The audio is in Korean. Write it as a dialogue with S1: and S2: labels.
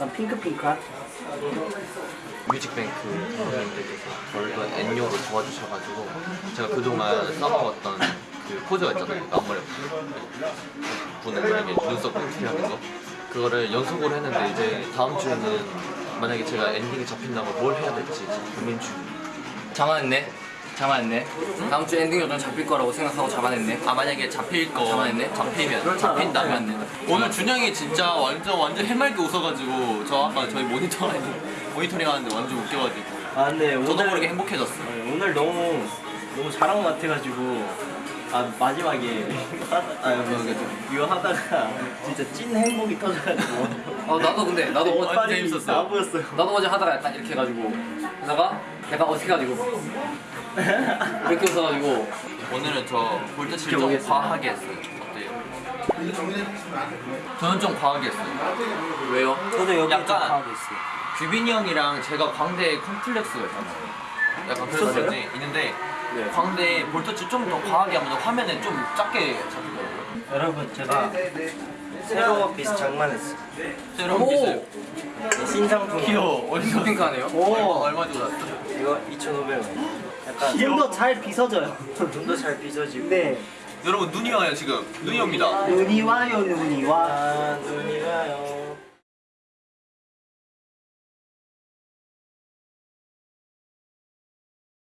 S1: 약간 핑크핑크한?
S2: 뮤직뱅크 분들께서 저를 그 N요로 도와주셔가지고 제가 그동안 써먹었던 그 포즈가 있잖아요 앞머리 분에게 눈썹 꿈틀하는 거 그거를 연속으로 했는데 이제 다음 주에는 만약에 제가 엔딩이 잡힌다면 뭘 해야 될지 고민 중
S3: 잡아냈네. 잡아냈네. 다음 주 엔딩 요정 잡힐 거라고 생각하고 잡아냈네.
S2: 아 만약에 잡힐 거
S3: 잡아냈네.
S2: 잡히면
S1: 그렇잖아.
S2: 잡힌다면 오늘 준영이 진짜 완전 완전 해맑게 웃어가지고 저 아까 저희 모니터 모니터링 하는데 완전 웃겨가지고
S1: 아 근데
S2: 저도
S1: 오늘
S2: 모르게 행복해졌어
S1: 아니, 오늘 너무 너무 잘한 것 같아가지고 아 마지막에 아 뭐, 이거 하다가 진짜 찐 행복이 터져가지고
S3: 어 나도 근데 나도 어,
S2: 완전 재밌었어요.
S1: 나 보였어요.
S3: 나도 어제 하다가 약간 이렇게 해가지고 하다가 약간 어색해가지고 이렇게 웃어가지고
S2: 오늘은 저 볼터치를 좀
S1: 지켜보겠습니다.
S2: 과하게 했어요 어때요? 저는 좀 과하게 했어요
S3: 왜요?
S1: 저도 여기
S2: 약간-
S1: 좀 강하게 있어요.
S2: 규빈이 형이랑 제가 광대에 컴플렉스가 있잖아요 약간 그런
S1: 있었어요?
S2: 있는데
S1: 네.
S2: 광대에 볼터치 좀 더 과하게 하면 화면에 좀 작게 잡히더라고요
S1: 여러분 제가 새로 비스 장만했어요.
S2: 새로운
S3: 오!
S2: 기술
S1: 신상품.
S2: 귀여워 어디서
S3: 핑크하네요.
S2: 오 얼마 주고 샀어?
S1: 이거 2,500원. 약간
S4: 좀 더 잘 빗어져요.
S1: 좀 더잘 빚어지고.
S4: 네.
S2: 여러분 눈이 와요 지금 눈이 옵니다
S4: 눈이 와요, 눈이 와.
S1: 아, 눈이 와요.